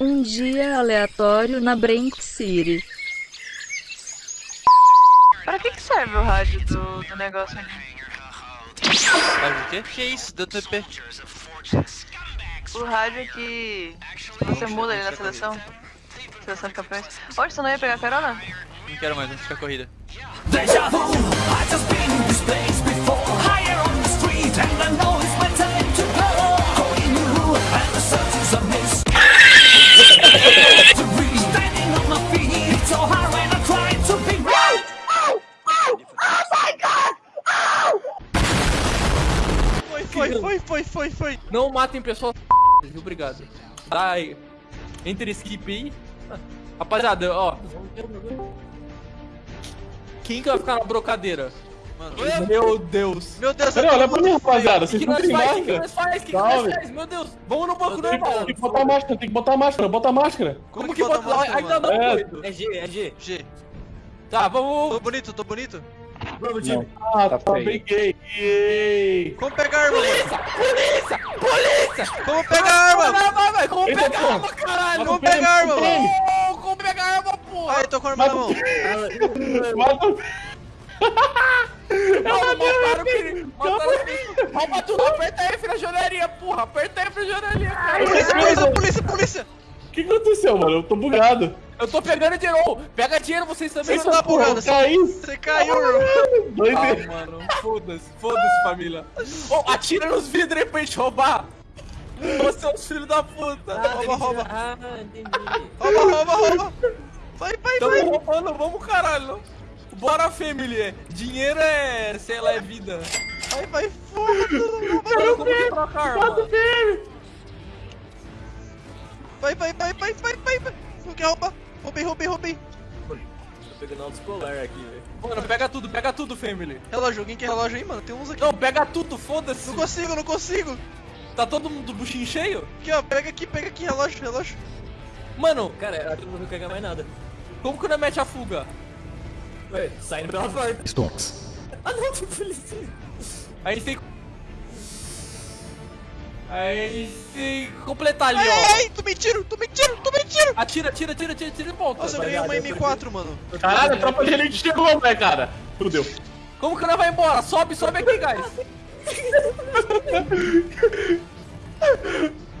Um dia aleatório na Brank City. Pra que, que serve o rádio do, do negócio ali? Sabe o quê? Que isso? Deu TP. O rádio que você muda ali na seleção. Seleção de campeões. Hoje você não ia pegar carona? Não quero mais, vamos ficar corrida. Deja vu, I just been in this place before Foi, foi, foi, foi, foi. Não matem pessoas obrigado. Aí. Entre skip aí. Rapaziada, ó. Quem que vai ficar na brocadeira? Mano, Meu Deus. meu Deus, Pera, olha pra mim, rapaziada. O Vocês que não nós têm faz? O que máscara. nós faz? O que nós faz? Meu Deus. Vamos no banco Tem normal. que botar máscara, tem que botar máscara, bota máscara. Como que que bota bota? máscara, Ainda não, É. doido. É G, é G. G. Tá, Tô vamos. bonito, tô bonito. Vamos, time. Ah, tá, feio. peguei. Como pegar a arma, mano? Polícia! Polícia! Como pegar a arma? Vai, vai, vai! Como pegar arma, caralho? Como pegar a arma, mano? Oh, Como pegar a arma, porra? Ai, tô com a arma na mão. Mata mataram o que? Mataram o que? Rouba tudo, aperta F na joalheria, porra! Aperta F na joalheria, cara! Polícia, polícia, polícia, polícia. O que aconteceu, mano? Eu tô bugado. Eu tô pegando dinheiro! Pega dinheiro, vocês também! Você tá bugado, Eu você caí. você caiu, irmão. Dois Ah, mano, foda-se, foda-se, família. Oh, atira nos vidros aí pra gente roubar! Você é os filhos da puta! Rouba, rouba. Ah, entendi. Rouba, rouba, rouba. Vai, vai, Tamo vai. roubando, vamos caralho! Bora, família! Dinheiro é, sei lá, é vida. Vai, vai, foda. Mano, como que troca a arma? Vai, vai, vai, vai, vai, vai, vai. Não quer roubar. Roubei, roubei, roubei. Tô pegando autoescolar aqui, velho. Mano, pega tudo, pega tudo, family. Relógio, alguém quer relógio aí, mano? Tem uns aqui. Não, pega tudo, foda-se. Não consigo, não consigo. Tá todo mundo do buchinho cheio? Aqui, ó, pega aqui, pega aqui, relógio, relógio. Mano, Cara, aqui não vou pegar mais nada. como que não mete a fuga? Ué, saindo pela porta. Ah, não, tem polícia. A gente tem que... A gente tem que completar ali, ó. ai, ai, tu me tiro, tu me tiro, tu me tiro. Atira, atira, atira, atira, atira e volta. Nossa, eu ganhei uma M4, mano. Caralho, a tropa de elite chegou, né, cara? Fudeu. Como que nós vai embora? Sobe, sobe aqui, guys.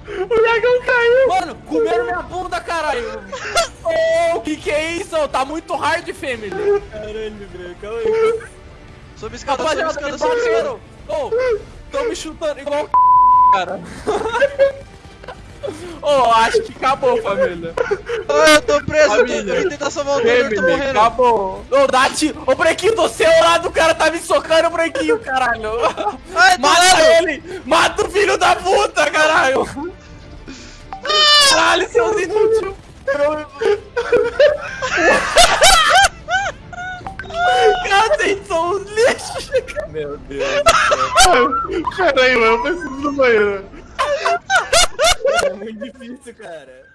O dragão caiu. Mano, comeram minha bunda, caralho. Oh, que que é isso? Tá muito hard, family. Caralho, bro, calma aí. Sobe escada, sobe escada, sobe escada. Oh, tão me chutando igual cara. Oh, acho que acabou, família. Ah, eu tô preso, eu tô- Família. eu vou tentar salvar o eu tô morrendo. acabou. Ô, dá tiro. Ô, Brequinho, do seu lado, o cara tá me socando, Brequinho, caralho. Ai, Mata lado. ele! Mata o filho da puta, caralho! Caralho, seus inúteis! Pera aí, mano. Eu preciso do banheiro. É muito difícil, cara.